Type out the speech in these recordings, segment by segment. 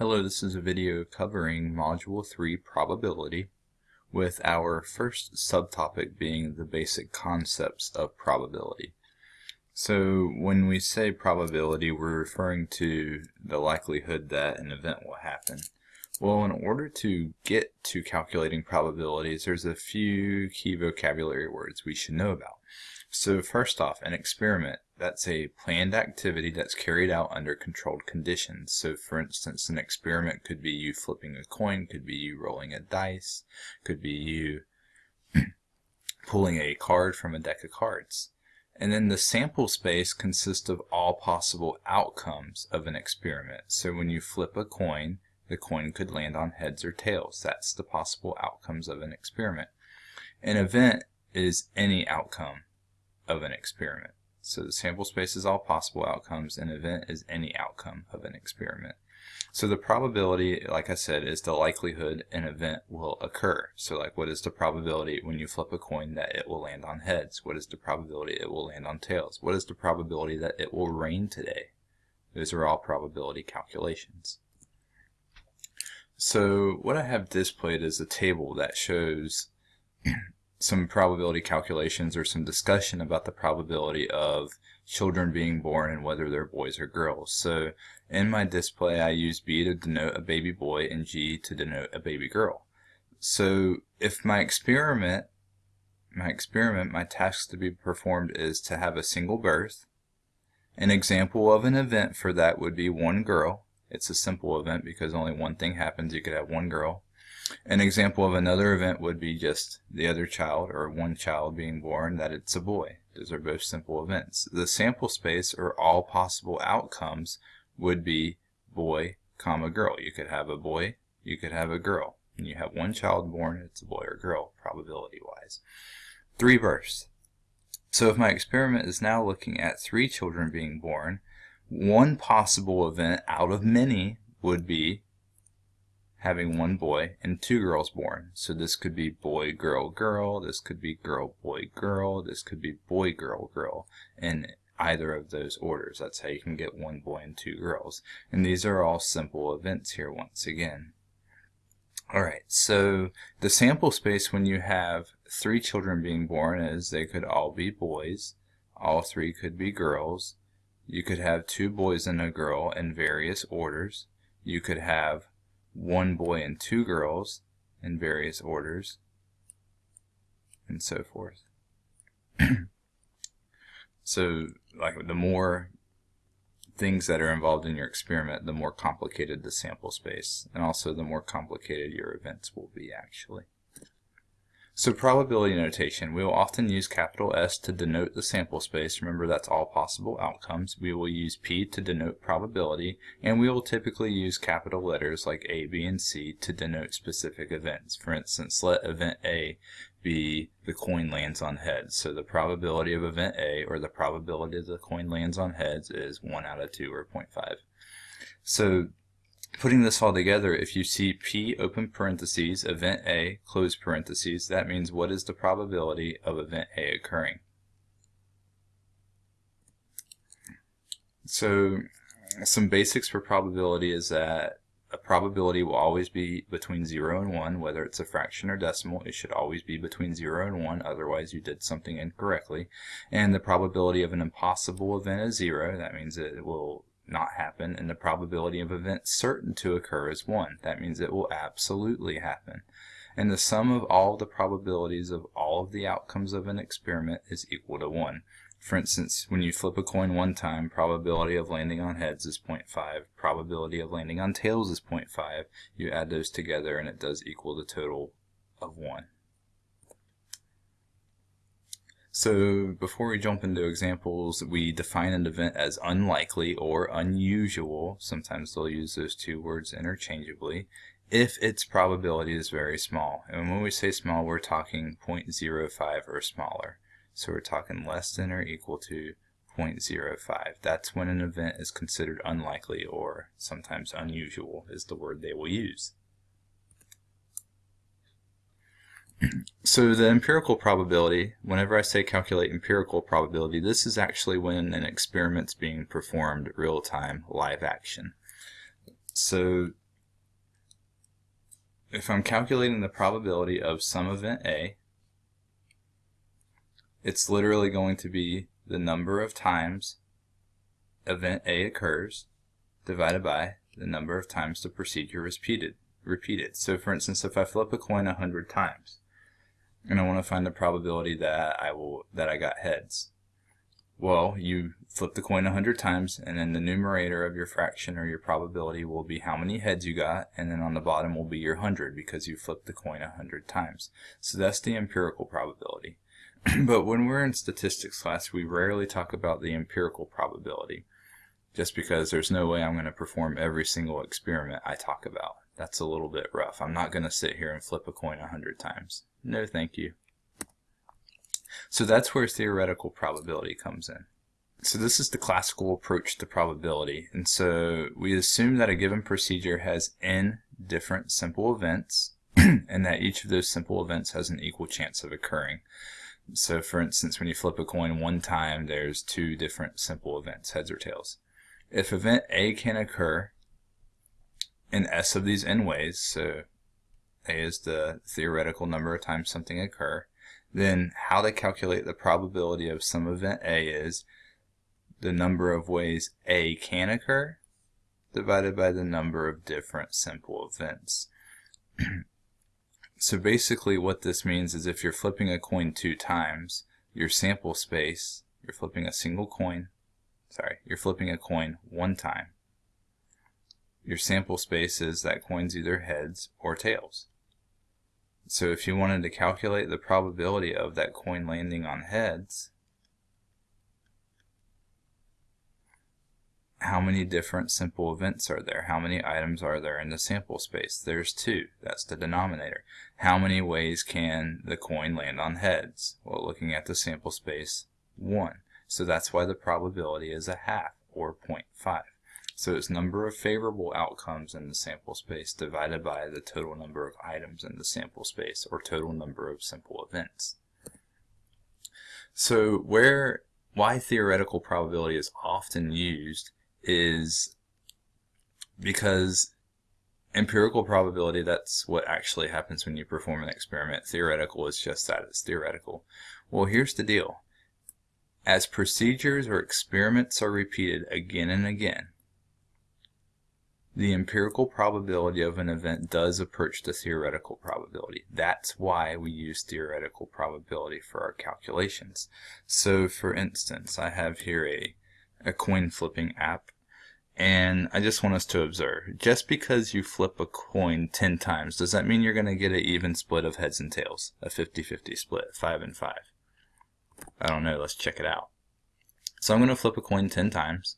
Hello, this is a video covering Module 3 Probability with our first subtopic being the basic concepts of probability. So when we say probability, we're referring to the likelihood that an event will happen. Well, in order to get to calculating probabilities, there's a few key vocabulary words we should know about. So first off, an experiment, that's a planned activity that's carried out under controlled conditions. So for instance, an experiment could be you flipping a coin, could be you rolling a dice, could be you pulling a card from a deck of cards. And then the sample space consists of all possible outcomes of an experiment. So when you flip a coin, the coin could land on heads or tails. That's the possible outcomes of an experiment. An event is any outcome of an experiment. So the sample space is all possible outcomes. An event is any outcome of an experiment. So the probability, like I said, is the likelihood an event will occur. So like what is the probability when you flip a coin that it will land on heads? What is the probability it will land on tails? What is the probability that it will rain today? Those are all probability calculations. So what I have displayed is a table that shows some probability calculations or some discussion about the probability of children being born and whether they're boys or girls. So in my display I use B to denote a baby boy and G to denote a baby girl. So if my experiment, my experiment, my task to be performed is to have a single birth, an example of an event for that would be one girl. It's a simple event because only one thing happens. You could have one girl. An example of another event would be just the other child or one child being born that it's a boy. Those are both simple events. The sample space or all possible outcomes would be boy, comma, girl. You could have a boy, you could have a girl. And you have one child born, it's a boy or girl, probability-wise. Three births. So if my experiment is now looking at three children being born, one possible event out of many would be having one boy and two girls born. So this could be boy, girl, girl. This could be girl, boy, girl. This could be boy, girl, girl. In either of those orders. That's how you can get one boy and two girls. And these are all simple events here once again. Alright, so the sample space when you have three children being born is they could all be boys. All three could be girls. You could have two boys and a girl in various orders. You could have one boy and two girls in various orders, and so forth. so, like the more things that are involved in your experiment, the more complicated the sample space, and also the more complicated your events will be actually. So probability notation, we will often use capital S to denote the sample space. Remember that's all possible outcomes. We will use P to denote probability, and we will typically use capital letters like A, B, and C to denote specific events. For instance, let event A be the coin lands on heads. So the probability of event A, or the probability that the coin lands on heads, is 1 out of 2, or 0.5. So Putting this all together, if you see P open parentheses, event A, close parentheses, that means what is the probability of event A occurring? So some basics for probability is that a probability will always be between 0 and 1, whether it's a fraction or decimal, it should always be between 0 and 1, otherwise you did something incorrectly. And the probability of an impossible event is 0, that means it will not happen, and the probability of event certain to occur is 1. That means it will absolutely happen. And the sum of all the probabilities of all of the outcomes of an experiment is equal to 1. For instance, when you flip a coin one time, probability of landing on heads is 0.5, probability of landing on tails is 0.5. You add those together and it does equal the total of 1. So before we jump into examples, we define an event as unlikely or unusual, sometimes they'll use those two words interchangeably, if its probability is very small. And when we say small, we're talking 0.05 or smaller. So we're talking less than or equal to 0.05. That's when an event is considered unlikely or sometimes unusual is the word they will use. So the empirical probability, whenever I say calculate empirical probability, this is actually when an experiment's being performed real-time, live action. So if I'm calculating the probability of some event A, it's literally going to be the number of times event A occurs divided by the number of times the procedure is repeated. repeated. So for instance, if I flip a coin a hundred times, and I want to find the probability that I will that I got heads, well, you flip the coin a hundred times, and then the numerator of your fraction or your probability will be how many heads you got, and then on the bottom will be your hundred because you flipped the coin a hundred times. So that's the empirical probability. but when we're in statistics class, we rarely talk about the empirical probability just because there's no way I'm going to perform every single experiment I talk about. That's a little bit rough. I'm not going to sit here and flip a coin a hundred times. No, thank you. So that's where theoretical probability comes in. So this is the classical approach to probability. And so we assume that a given procedure has n different simple events and that each of those simple events has an equal chance of occurring. So for instance, when you flip a coin one time, there's two different simple events, heads or tails. If event A can occur in S of these n ways, so A is the theoretical number of times something occur, then how to calculate the probability of some event A is the number of ways A can occur divided by the number of different simple events. So basically what this means is if you're flipping a coin two times, your sample space, you're flipping a single coin, sorry, you're flipping a coin one time. Your sample space is that coin's either heads or tails. So if you wanted to calculate the probability of that coin landing on heads, how many different simple events are there? How many items are there in the sample space? There's two. That's the denominator. How many ways can the coin land on heads? Well, looking at the sample space, one. So that's why the probability is a half, or 0.5. So it's number of favorable outcomes in the sample space divided by the total number of items in the sample space, or total number of simple events. So where why theoretical probability is often used is because empirical probability, that's what actually happens when you perform an experiment. Theoretical is just that, it's theoretical. Well, here's the deal. As procedures or experiments are repeated again and again, the empirical probability of an event does approach the theoretical probability. That's why we use theoretical probability for our calculations. So for instance, I have here a a coin flipping app. And I just want us to observe, just because you flip a coin 10 times, does that mean you're going to get an even split of heads and tails? A 50-50 split, 5 and 5. I don't know, let's check it out. So I'm going to flip a coin 10 times.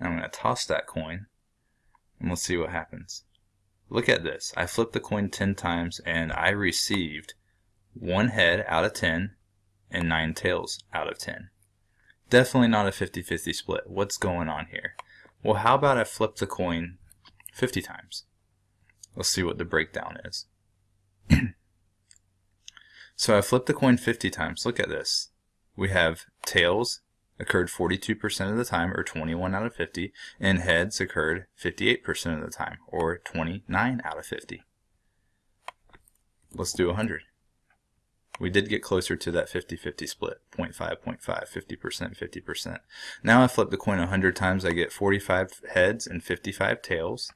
I'm going to toss that coin, and let's see what happens. Look at this. I flipped the coin 10 times, and I received one head out of 10 and 9 tails out of 10. Definitely not a 50-50 split. What's going on here? Well, how about I flip the coin 50 times? Let's see what the breakdown is. so I flipped the coin 50 times. Look at this. We have tails occurred 42% of the time, or 21 out of 50, and heads occurred 58% of the time, or 29 out of 50. Let's do 100 we did get closer to that 50-50 split, 0.5, 0.5, 50%, 50%. Now I flip the coin 100 times, I get 45 heads and 55 tails.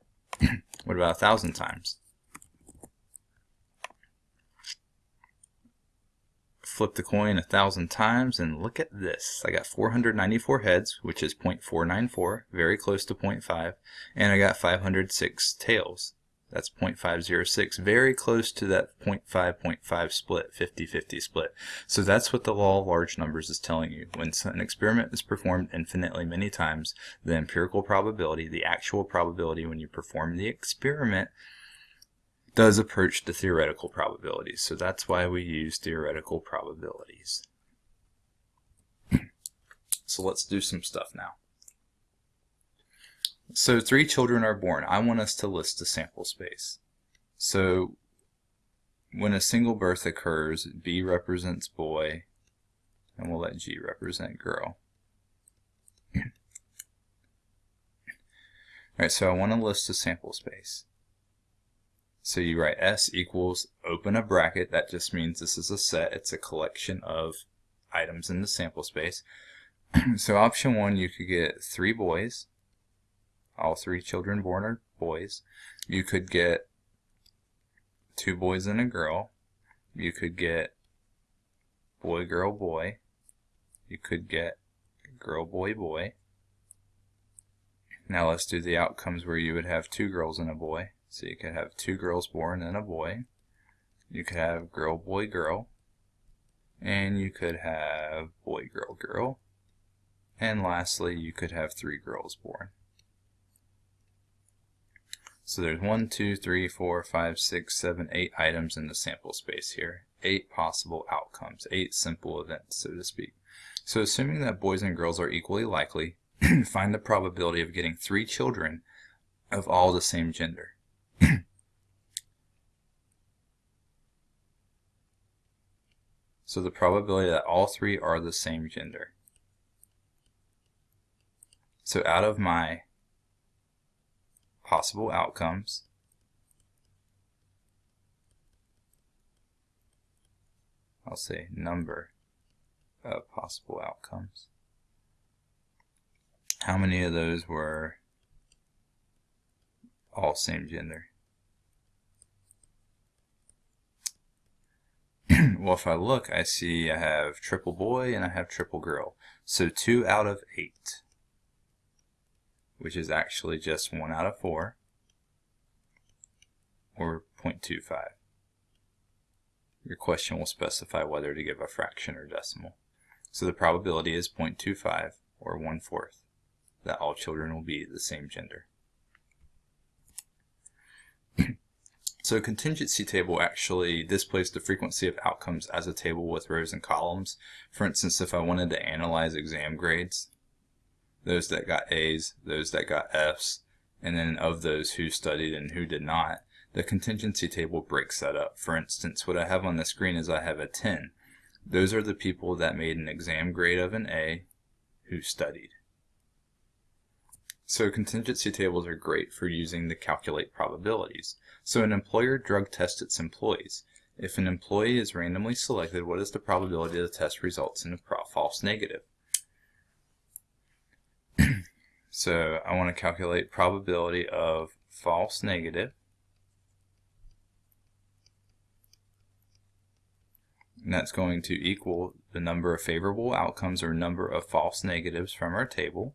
what about 1,000 times? Flip the coin a 1,000 times and look at this. I got 494 heads, which is 0.494, very close to 0.5, and I got 506 tails. That's 0.506, very close to that 0.5, 0.5 split, 50-50 split. So that's what the law of large numbers is telling you. When an experiment is performed infinitely many times, the empirical probability, the actual probability when you perform the experiment, does approach the theoretical probabilities. So that's why we use theoretical probabilities. so let's do some stuff now. So three children are born. I want us to list the sample space. So when a single birth occurs, B represents boy, and we'll let G represent girl. Alright, so I want to list the sample space. So you write S equals, open a bracket, that just means this is a set, it's a collection of items in the sample space. so option one, you could get three boys, all three children born are boys. You could get two boys and a girl. You could get boy, girl, boy. You could get girl, boy, boy. Now let's do the outcomes where you would have two girls and a boy. So you could have two girls born and a boy. You could have girl, boy, girl. And you could have boy, girl, girl. And lastly, you could have three girls born. So there's one, two, three, four, five, six, seven, eight items in the sample space here. Eight possible outcomes, eight simple events, so to speak. So assuming that boys and girls are equally likely, find the probability of getting three children of all the same gender. So the probability that all three are the same gender. So out of my possible outcomes, I'll say number of possible outcomes. How many of those were all same gender? well, if I look, I see I have triple boy and I have triple girl. So 2 out of 8, which is actually just 1 out of 4, or 0.25. Your question will specify whether to give a fraction or decimal. So the probability is 0.25, or 1 fourth, that all children will be the same gender. So contingency table actually displays the frequency of outcomes as a table with rows and columns. For instance, if I wanted to analyze exam grades, those that got A's, those that got F's, and then of those who studied and who did not, the contingency table breaks that up. For instance, what I have on the screen is I have a 10. Those are the people that made an exam grade of an A who studied. So contingency tables are great for using to calculate probabilities. So an employer drug tests its employees. If an employee is randomly selected, what is the probability the test results in a false negative? so I want to calculate probability of false negative. And that's going to equal the number of favorable outcomes or number of false negatives from our table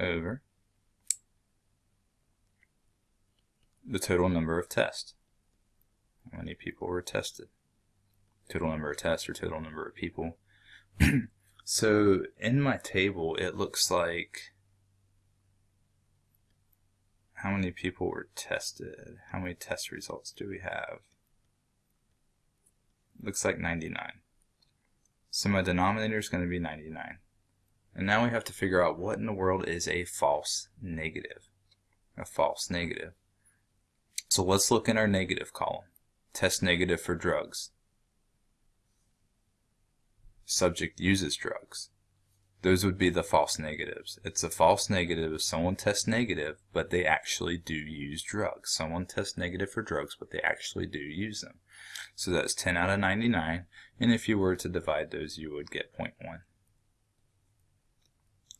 over the total number of tests. How many people were tested? Total number of tests or total number of people. so in my table, it looks like how many people were tested? How many test results do we have? Looks like 99. So my denominator is going to be 99. And now we have to figure out what in the world is a false negative. A false negative. So let's look in our negative column. Test negative for drugs. Subject uses drugs. Those would be the false negatives. It's a false negative if someone tests negative, but they actually do use drugs. Someone tests negative for drugs, but they actually do use them. So that's 10 out of 99, and if you were to divide those, you would get 0.1.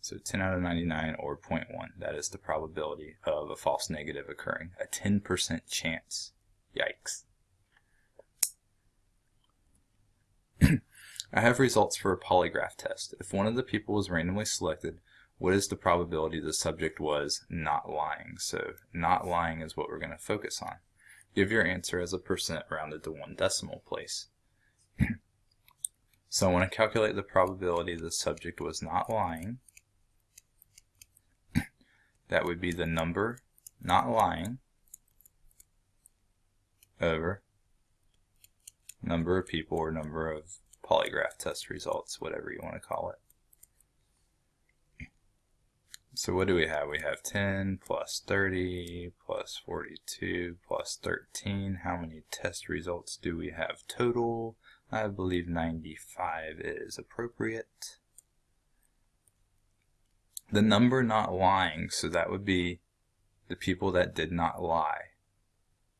So 10 out of 99 or 0.1, that is the probability of a false negative occurring. A 10% chance. Yikes. I have results for a polygraph test. If one of the people was randomly selected, what is the probability the subject was not lying? So not lying is what we're going to focus on. Give your answer as a percent rounded to one decimal place. so I want to calculate the probability the subject was not lying that would be the number not lying over number of people or number of polygraph test results, whatever you want to call it. So what do we have? We have 10 plus 30 plus 42 plus 13. How many test results do we have total? I believe 95 is appropriate. The number not lying, so that would be the people that did not lie.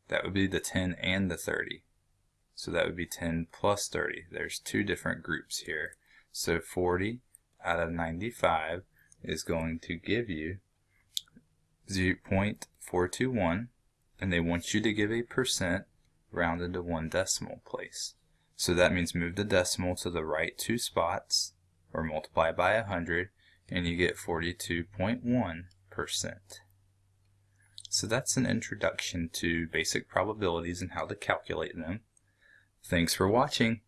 That would be the 10 and the 30. So that would be 10 plus 30. There's two different groups here. So 40 out of 95 is going to give you 0.421 and they want you to give a percent rounded to one decimal place. So that means move the decimal to the right two spots or multiply by 100 and you get 42.1%. So that's an introduction to basic probabilities and how to calculate them. Thanks for watching.